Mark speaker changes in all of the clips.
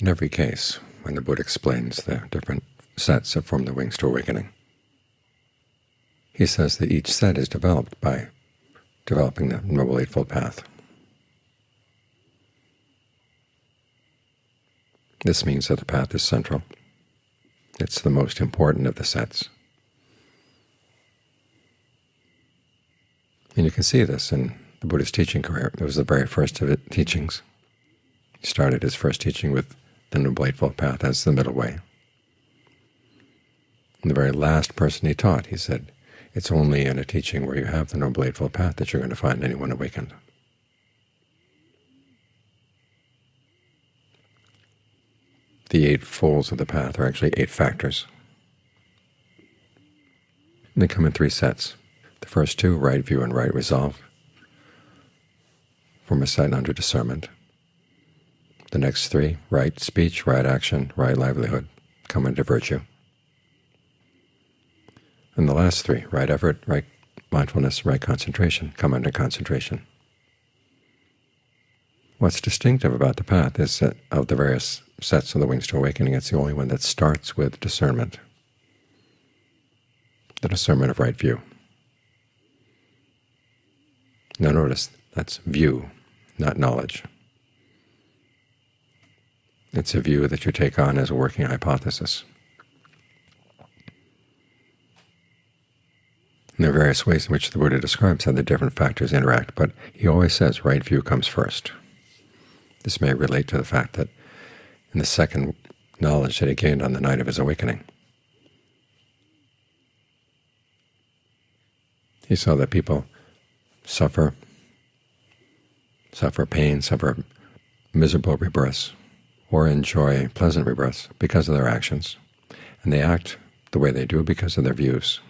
Speaker 1: In every case, when the Buddha explains the different sets that form the wings to awakening, he says that each set is developed by developing the Noble Eightfold Path. This means that the path is central. It's the most important of the sets. And you can see this in the Buddha's teaching career. It was the very first of his teachings. He started his first teaching with the Eightfold Path as the middle way. And the very last person he taught, he said, it's only in a teaching where you have the Noble Eightfold Path that you're going to find anyone awakened. The eight folds of the path are actually eight factors. And they come in three sets. The first two, right view and right resolve, form a set under discernment. The next three, right speech, right action, right livelihood, come under virtue. And the last three, right effort, right mindfulness, right concentration, come under concentration. What's distinctive about the path is that of the various sets of the Wings to Awakening, it's the only one that starts with discernment, the discernment of right view. Now notice, that's view, not knowledge. It's a view that you take on as a working hypothesis. And there are various ways in which the Buddha describes how the different factors interact, but he always says right view comes first. This may relate to the fact that in the second knowledge that he gained on the night of his awakening, he saw that people suffer, suffer pain, suffer miserable rebirths, or enjoy pleasant rebirths because of their actions, and they act the way they do because of their views.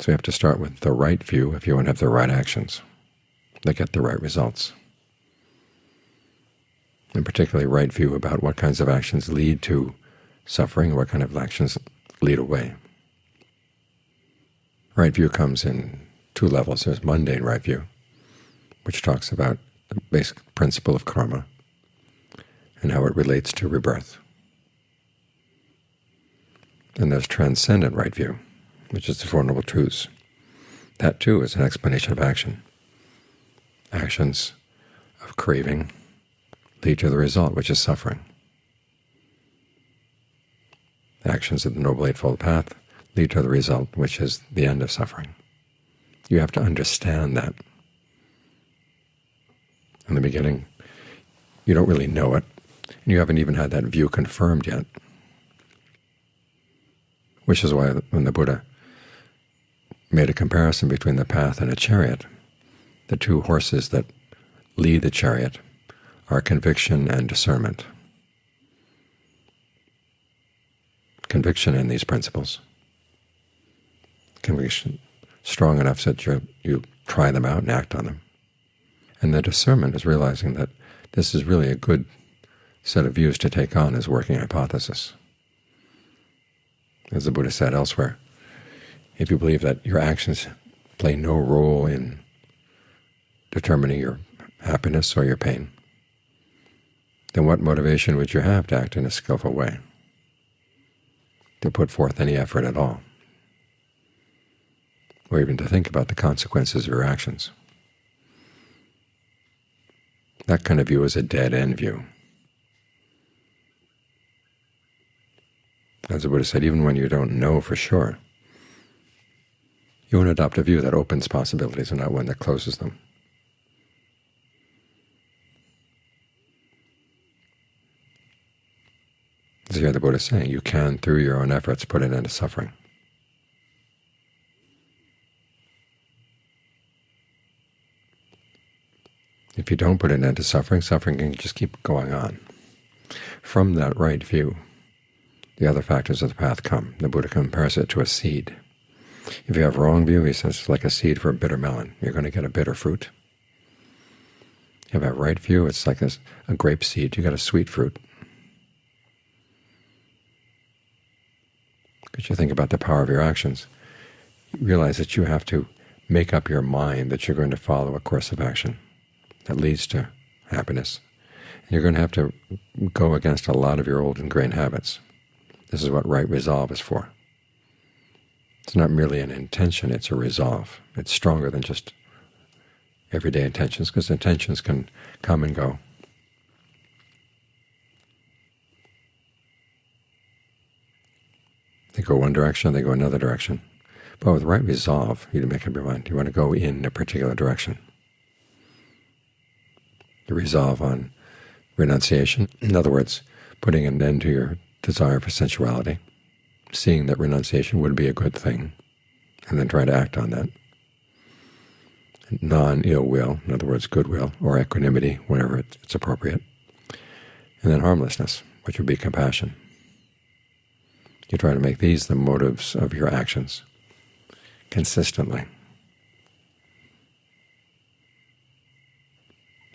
Speaker 1: So you have to start with the right view if you want to have the right actions that get the right results. And particularly right view about what kinds of actions lead to suffering, what kind of actions lead away. Right view comes in two levels. There's mundane right view, which talks about the basic principle of karma and how it relates to rebirth. And there's transcendent right view, which is the Four Noble Truths. That too is an explanation of action. Actions of craving lead to the result, which is suffering. Actions of the Noble Eightfold Path lead to the result, which is the end of suffering. You have to understand that. In the beginning, you don't really know it, you haven't even had that view confirmed yet, which is why when the Buddha made a comparison between the path and a chariot, the two horses that lead the chariot are conviction and discernment. Conviction in these principles. Conviction strong enough so that you, you try them out and act on them. And the discernment is realizing that this is really a good set of views to take on as working hypothesis. As the Buddha said elsewhere, if you believe that your actions play no role in determining your happiness or your pain, then what motivation would you have to act in a skillful way, to put forth any effort at all, or even to think about the consequences of your actions? That kind of view is a dead-end view. As the Buddha said, even when you don't know for sure, you want to adopt a view that opens possibilities and not one that closes them. As here the Buddha is saying, you can, through your own efforts, put an end to suffering. If you don't put an end to suffering, suffering can just keep going on. From that right view, the other factors of the path come. The Buddha compares it to a seed. If you have wrong view, he says it's like a seed for a bitter melon. You're going to get a bitter fruit. If you have right view, it's like a, a grape seed. You get a sweet fruit. Because you think about the power of your actions. You realize that you have to make up your mind that you're going to follow a course of action that leads to happiness. you're going to have to go against a lot of your old ingrained habits. This is what right resolve is for. It's not merely an intention, it's a resolve. It's stronger than just everyday intentions, because intentions can come and go. They go one direction, they go another direction. But with right resolve, you make up your mind. You want to go in a particular direction. You resolve on renunciation. In other words, putting an end to your desire for sensuality, seeing that renunciation would be a good thing, and then try to act on that. Non-ill will, in other words, goodwill, or equanimity, whenever it's appropriate. And then harmlessness, which would be compassion. You try to make these the motives of your actions consistently.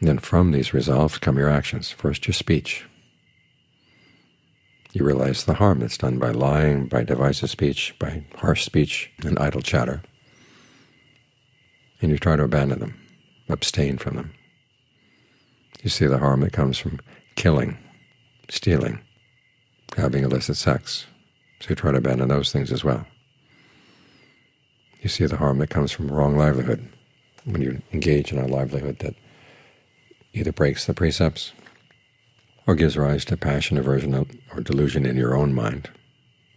Speaker 1: And then from these resolves come your actions. First your speech. You realize the harm that's done by lying, by divisive speech, by harsh speech and idle chatter. And you try to abandon them, abstain from them. You see the harm that comes from killing, stealing, having illicit sex. So you try to abandon those things as well. You see the harm that comes from wrong livelihood, when you engage in a livelihood that either breaks the precepts or gives rise to passion, aversion, or delusion in your own mind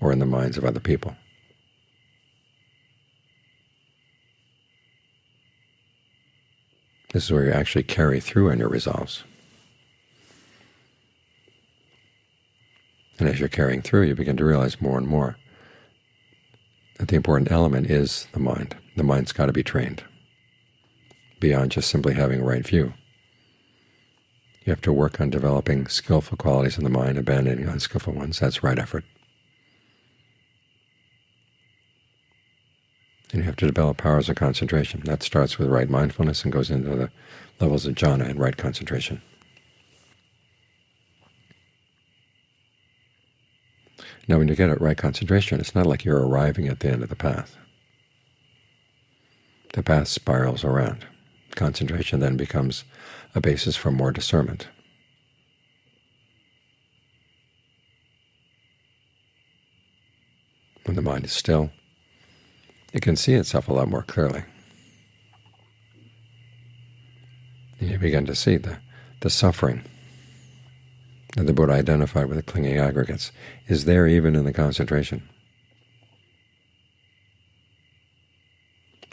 Speaker 1: or in the minds of other people. This is where you actually carry through on your resolves. And as you're carrying through, you begin to realize more and more that the important element is the mind. The mind's got to be trained beyond just simply having a right view. You have to work on developing skillful qualities in the mind, abandoning unskillful ones. That's right effort. And you have to develop powers of concentration. That starts with right mindfulness and goes into the levels of jhana and right concentration. Now when you get at right concentration, it's not like you're arriving at the end of the path. The path spirals around. Concentration then becomes a basis for more discernment. When the mind is still, it can see itself a lot more clearly. And you begin to see the, the suffering that the Buddha identified with the clinging aggregates is there even in the concentration.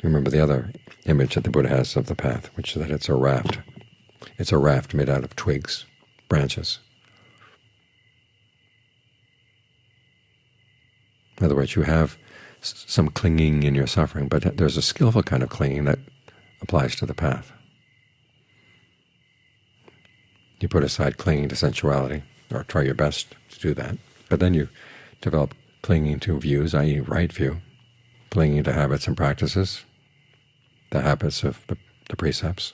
Speaker 1: Remember the other image that the Buddha has of the path, which is that it's a raft. It's a raft made out of twigs, branches. In other words, you have some clinging in your suffering, but there's a skillful kind of clinging that applies to the path. You put aside clinging to sensuality, or try your best to do that, but then you develop clinging to views, i.e. right view, clinging to habits and practices, the habits of the, the precepts,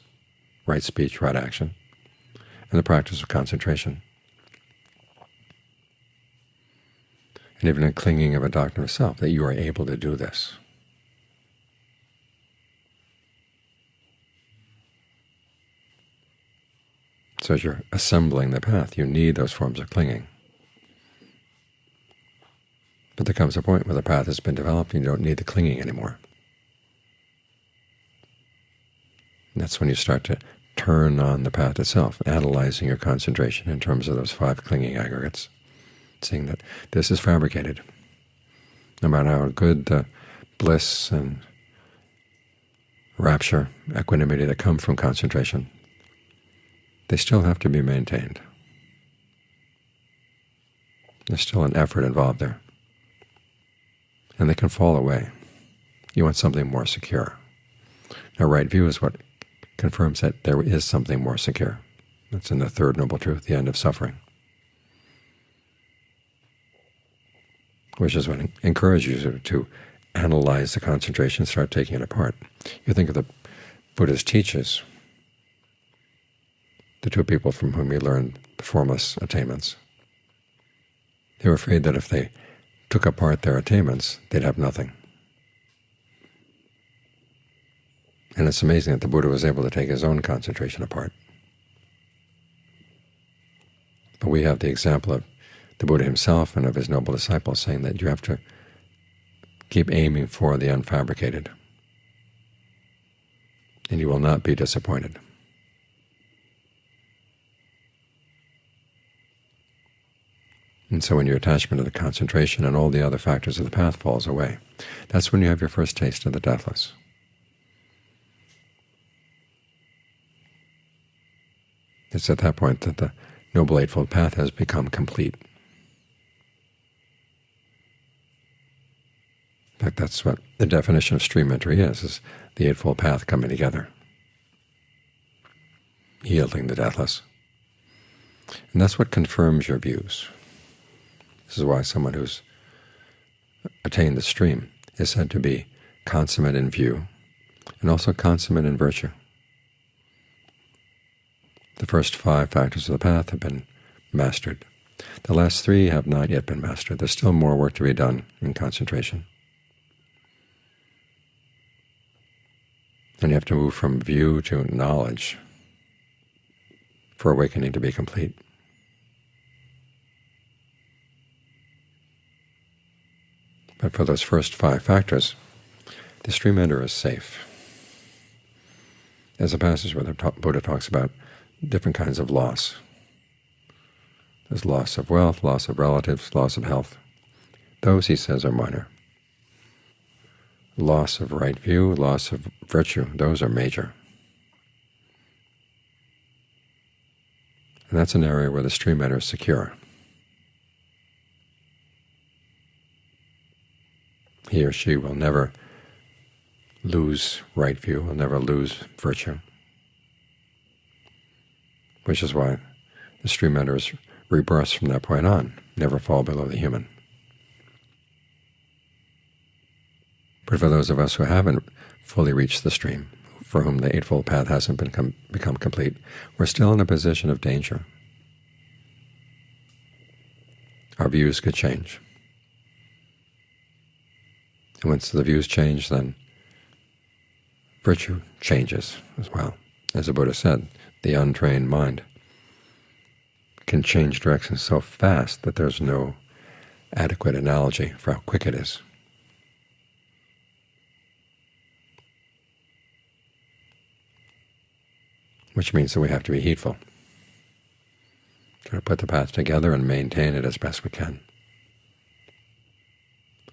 Speaker 1: right speech, right action, and the practice of concentration. And even a clinging of a doctrine of self, that you are able to do this. So as you're assembling the path, you need those forms of clinging. But there comes a point where the path has been developed and you don't need the clinging anymore. And that's when you start to turn on the path itself, analyzing your concentration in terms of those five clinging aggregates, seeing that this is fabricated. No matter how good the bliss and rapture, equanimity that come from concentration, they still have to be maintained. There's still an effort involved there. And they can fall away. You want something more secure. Now right view is what confirms that there is something more secure. That's in the Third Noble Truth, the end of suffering, which is what encourages you to analyze the concentration, start taking it apart. You think of the Buddha's teachers, the two people from whom he learned the formless attainments. They were afraid that if they took apart their attainments, they'd have nothing. And it's amazing that the Buddha was able to take his own concentration apart. But we have the example of the Buddha himself and of his noble disciples saying that you have to keep aiming for the unfabricated, and you will not be disappointed. And so when your attachment to the concentration and all the other factors of the path falls away, that's when you have your first taste of the deathless. It's at that point that the Noble Eightfold Path has become complete. In fact, that's what the definition of stream entry is, is the Eightfold Path coming together, yielding the deathless. And that's what confirms your views. This is why someone who's attained the stream is said to be consummate in view and also consummate in virtue. The first five factors of the path have been mastered. The last three have not yet been mastered. There's still more work to be done in concentration. And you have to move from view to knowledge for awakening to be complete. But for those first five factors, the stream ender is safe. There's a passage where the Buddha talks about different kinds of loss. There's loss of wealth, loss of relatives, loss of health. Those, he says, are minor. Loss of right view, loss of virtue, those are major. And that's an area where the stream is secure. he or she will never lose right view, will never lose virtue, which is why the stream enters rebirths from that point on, never fall below the human. But for those of us who haven't fully reached the stream, for whom the Eightfold Path hasn't become, become complete, we're still in a position of danger. Our views could change. And once the views change, then virtue changes as well. As the Buddha said, the untrained mind can change direction so fast that there's no adequate analogy for how quick it is. Which means that we have to be heedful, try to put the path together and maintain it as best we can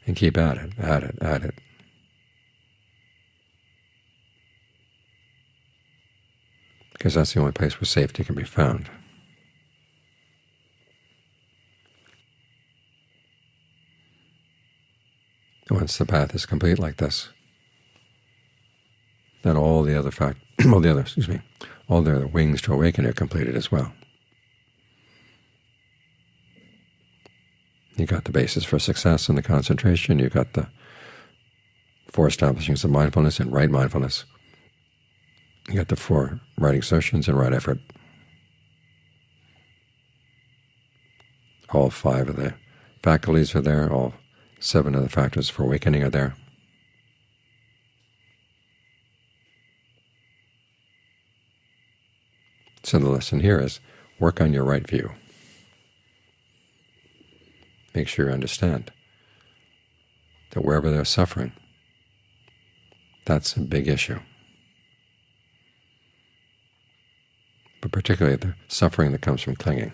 Speaker 1: and keep at it, at it, at it. Because that's the only place where safety can be found. Once the path is complete like this, then all the other fact, all the other, excuse me, all the other wings to awaken are completed as well. You got the basis for success in the concentration. You got the four establishings of mindfulness and right mindfulness. You got the four right exertions and right effort. All five of the faculties are there. All seven of the factors for awakening are there. So the lesson here is work on your right view. Make sure you understand that wherever there's suffering, that's a big issue. Particularly the suffering that comes from clinging.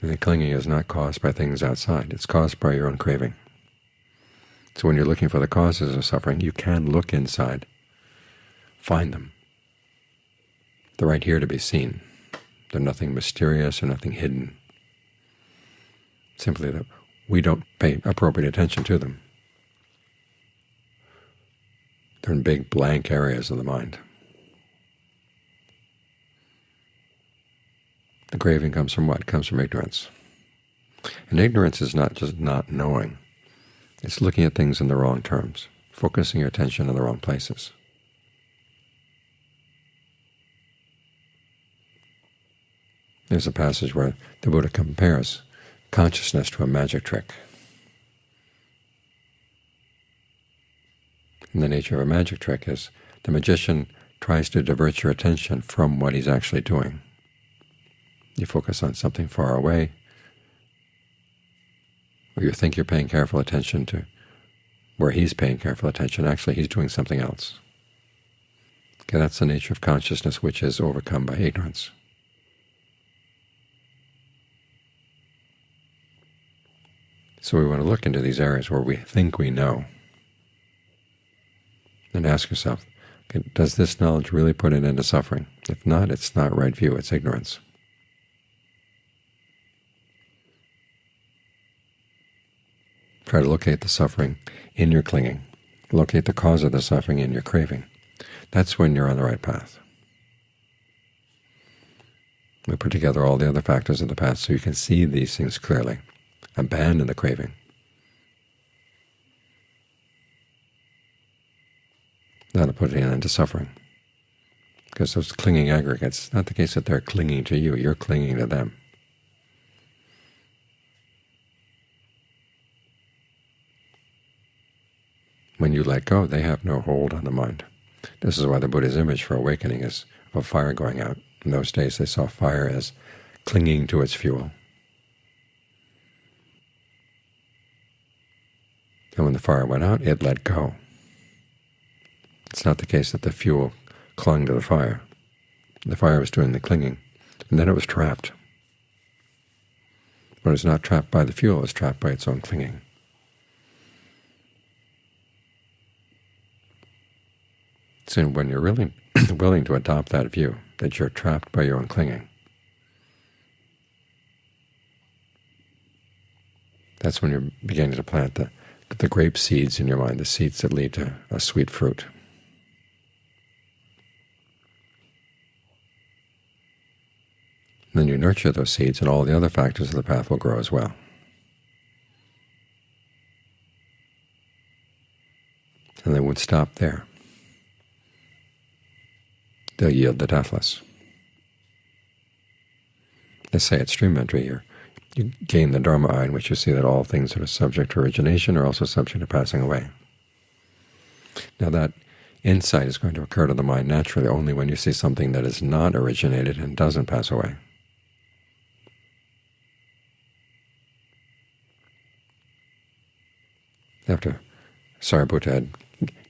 Speaker 1: And the clinging is not caused by things outside. It's caused by your own craving. So when you're looking for the causes of suffering, you can look inside, find them, they're right here to be seen. They're nothing mysterious or nothing hidden. Simply that we don't pay appropriate attention to them. They're in big blank areas of the mind. The craving comes from what? It comes from ignorance. And ignorance is not just not knowing. It's looking at things in the wrong terms, focusing your attention in the wrong places. There's a passage where the Buddha compares consciousness to a magic trick. And the nature of a magic trick is the magician tries to divert your attention from what he's actually doing. You focus on something far away, or you think you're paying careful attention to where he's paying careful attention. Actually, he's doing something else. Okay, that's the nature of consciousness which is overcome by ignorance. So we want to look into these areas where we think we know and ask yourself, okay, does this knowledge really put an end to suffering? If not, it's not right view, it's ignorance. Try to locate the suffering in your clinging. Locate the cause of the suffering in your craving. That's when you're on the right path. We put together all the other factors of the path so you can see these things clearly. Abandon the craving. That'll put an end to suffering. Because those clinging aggregates, not the case that they're clinging to you, you're clinging to them. When you let go, they have no hold on the mind. This is why the Buddha's image for awakening is of a fire going out. In those days they saw fire as clinging to its fuel. And when the fire went out, it let go. It's not the case that the fuel clung to the fire. The fire was doing the clinging, and then it was trapped. But it was not trapped by the fuel, it was trapped by its own clinging. So when you're really willing to adopt that view, that you're trapped by your own clinging, that's when you're beginning to plant the, the grape seeds in your mind, the seeds that lead to a sweet fruit. And then you nurture those seeds, and all the other factors of the path will grow as well. And they would stop there they'll yield the deathless. Let's say at stream entry here, you gain the Dharma eye in which you see that all things that are subject to origination are also subject to passing away. Now that insight is going to occur to the mind naturally only when you see something that is not originated and doesn't pass away. After Sariputta had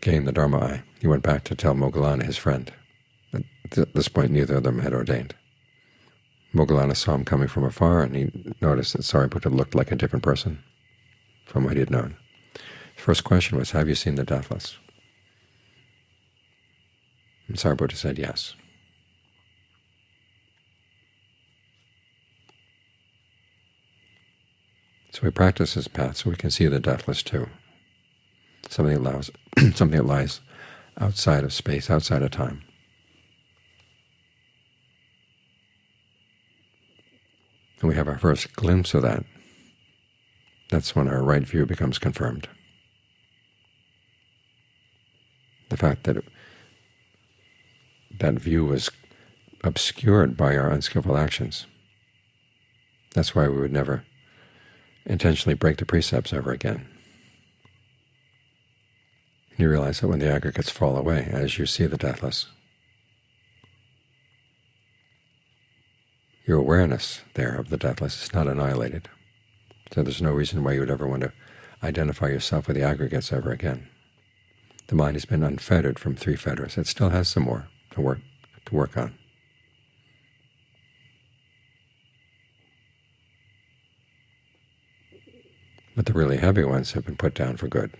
Speaker 1: gained the Dharma eye, he went back to tell Moggallana, his friend, at this point, neither of them had ordained. Moggallana saw him coming from afar, and he noticed that Sariputta looked like a different person from what he had known. His first question was, have you seen the deathless? And Sariputta said yes. So we practice this path so we can see the deathless too. Something that, allows, something that lies outside of space, outside of time. and we have our first glimpse of that, that's when our right view becomes confirmed. The fact that that view was obscured by our unskillful actions. That's why we would never intentionally break the precepts ever again. You realize that when the aggregates fall away, as you see the deathless, your awareness there of the deathless is not annihilated. So there's no reason why you would ever want to identify yourself with the aggregates ever again. The mind has been unfettered from three fetters. It still has some more to work to work on. But the really heavy ones have been put down for good.